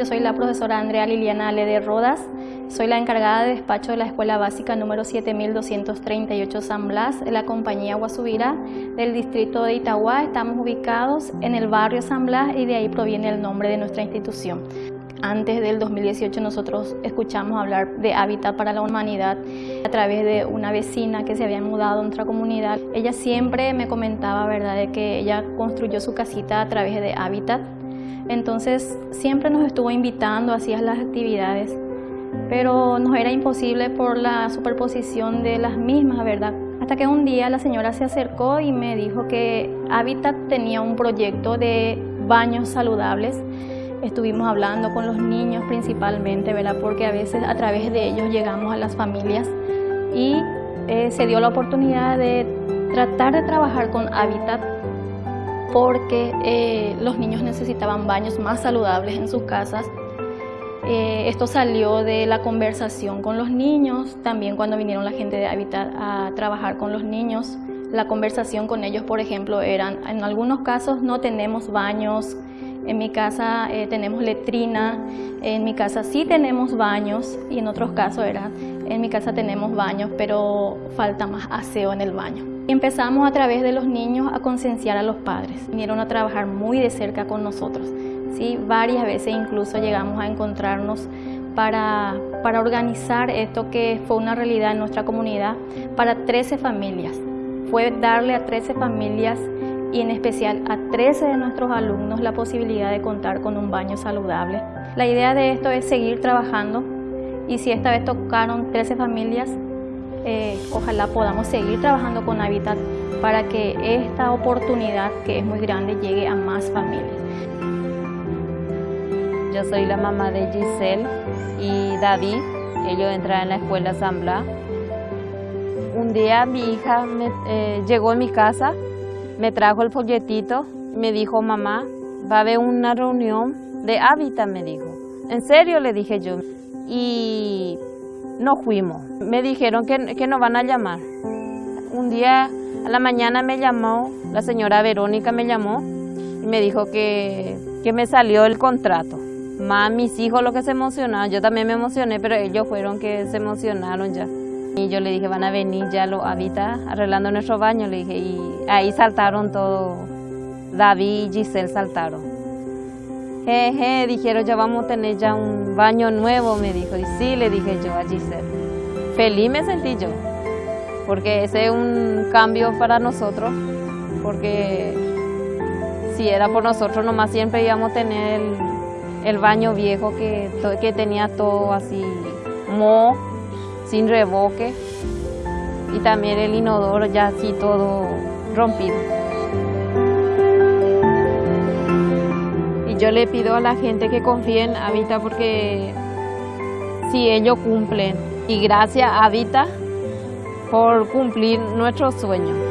Yo soy la profesora Andrea Liliana Lede Rodas, soy la encargada de despacho de la Escuela Básica número 7238 San Blas de la compañía Guasubira del distrito de Itagua. Estamos ubicados en el barrio San Blas y de ahí proviene el nombre de nuestra institución. Antes del 2018 nosotros escuchamos hablar de Hábitat para la Humanidad a través de una vecina que se había mudado a nuestra comunidad. Ella siempre me comentaba ¿verdad? de que ella construyó su casita a través de Hábitat. Entonces siempre nos estuvo invitando hacia las actividades, pero nos era imposible por la superposición de las mismas, ¿verdad? Hasta que un día la señora se acercó y me dijo que Hábitat tenía un proyecto de baños saludables Estuvimos hablando con los niños principalmente, ¿verdad? Porque a veces a través de ellos llegamos a las familias y eh, se dio la oportunidad de tratar de trabajar con Habitat porque eh, los niños necesitaban baños más saludables en sus casas. Eh, esto salió de la conversación con los niños, también cuando vinieron la gente de Habitat a trabajar con los niños. La conversación con ellos, por ejemplo, eran, en algunos casos no tenemos baños en mi casa eh, tenemos letrina, en mi casa sí tenemos baños y en otros casos era, en mi casa tenemos baños, pero falta más aseo en el baño. Empezamos a través de los niños a concienciar a los padres. Vinieron a trabajar muy de cerca con nosotros. ¿sí? Varias veces incluso llegamos a encontrarnos para, para organizar esto que fue una realidad en nuestra comunidad para 13 familias. Fue darle a 13 familias y en especial a 13 de nuestros alumnos la posibilidad de contar con un baño saludable. La idea de esto es seguir trabajando y si esta vez tocaron 13 familias, eh, ojalá podamos seguir trabajando con Habitat para que esta oportunidad que es muy grande llegue a más familias. Yo soy la mamá de Giselle y David, ellos entraron en la escuela San Blas. Un día mi hija eh, llegó a mi casa me trajo el folletito, me dijo, mamá, va a haber una reunión de hábitat, me dijo. ¿En serio? Le dije yo. Y no fuimos. Me dijeron que, que nos van a llamar. Un día a la mañana me llamó, la señora Verónica me llamó y me dijo que, que me salió el contrato. Más mis hijos lo que se emocionaron, yo también me emocioné, pero ellos fueron que se emocionaron ya. Y yo le dije, van a venir ya los habitas arreglando nuestro baño, le dije, y ahí saltaron todo, David y Giselle saltaron. Jeje, dijeron, ya vamos a tener ya un baño nuevo, me dijo, y sí, le dije yo a Giselle. Feliz me sentí yo, porque ese es un cambio para nosotros, porque si era por nosotros nomás siempre íbamos a tener el, baño viejo que, que tenía todo así, mo sin revoque y también el inodoro ya así todo rompido. Yo le pido a la gente que confíe en Habita porque si ellos cumplen y gracias a Habita por cumplir nuestro sueño.